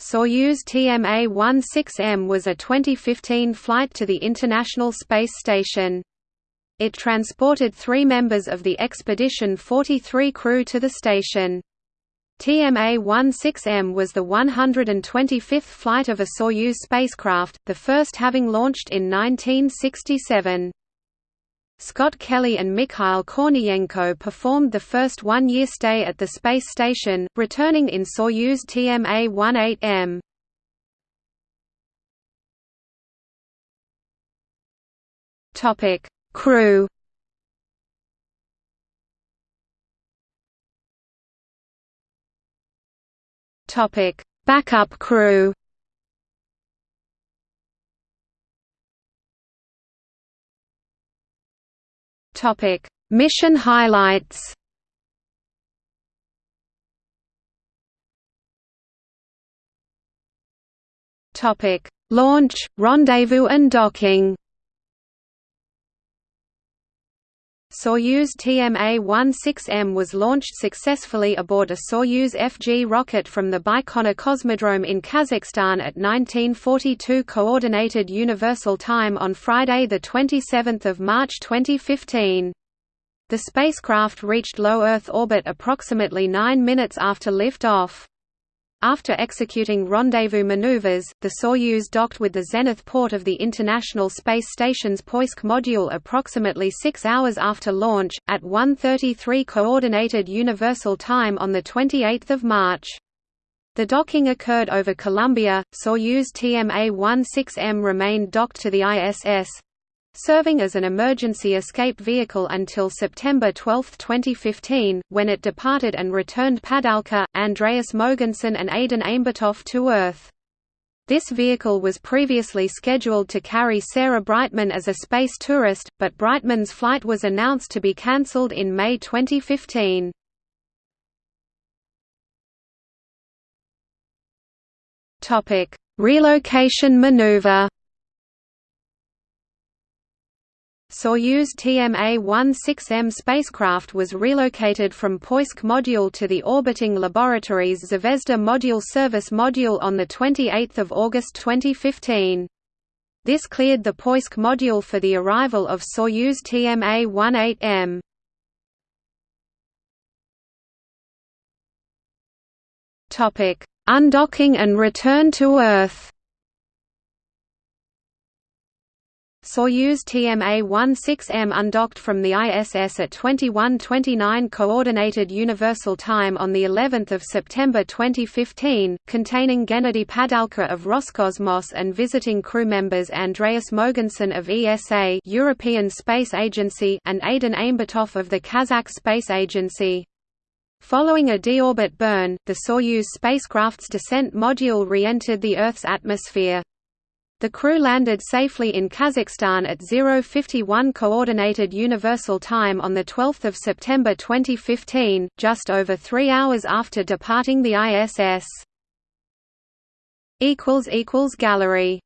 Soyuz TMA-16M was a 2015 flight to the International Space Station. It transported three members of the Expedition 43 crew to the station. TMA-16M was the 125th flight of a Soyuz spacecraft, the first having launched in 1967. Scott Kelly and Mikhail Korniyenko performed the first one-year stay at the space station, returning in Soyuz TMA-18M. Topic: Crew. Topic: Backup crew. Topic: Mission highlights. Topic: Launch, rendezvous and docking. Soyuz TMA-16M was launched successfully aboard a Soyuz FG rocket from the Baikonur Cosmodrome in Kazakhstan at 1942 Coordinated Universal Time on Friday 27 March 2015. The spacecraft reached low Earth orbit approximately nine minutes after liftoff. After executing rendezvous maneuvers, the Soyuz docked with the zenith port of the International Space Station's Poisk module approximately six hours after launch, at 1.33 Coordinated Universal Time on 28 March. The docking occurred over Columbia, Soyuz TMA-16M remained docked to the ISS, serving as an emergency escape vehicle until September 12, 2015, when it departed and returned Padalka, Andreas Mogensen and Aidyn Aimbetov to Earth. This vehicle was previously scheduled to carry Sarah Brightman as a space tourist, but Brightman's flight was announced to be cancelled in May 2015. Relocation maneuver Soyuz TMA-16M spacecraft was relocated from Poisk module to the orbiting laboratories Zvezda Module Service Module on 28 August 2015. This cleared the Poisk module for the arrival of Soyuz TMA-18M. Undocking and return to Earth Soyuz TMA-16M undocked from the ISS at 21:29 Coordinated Universal Time on the 11th of September 2015, containing Gennady Padalka of Roscosmos and visiting crew members Andreas Mogensen of ESA, European Space Agency, and Aidyn Aimbetov of the Kazakh Space Agency. Following a deorbit burn, the Soyuz spacecraft's descent module re-entered the Earth's atmosphere. The crew landed safely in Kazakhstan at 051 Coordinated Universal Time on 12 September 2015, just over three hours after departing the ISS. equals equals Gallery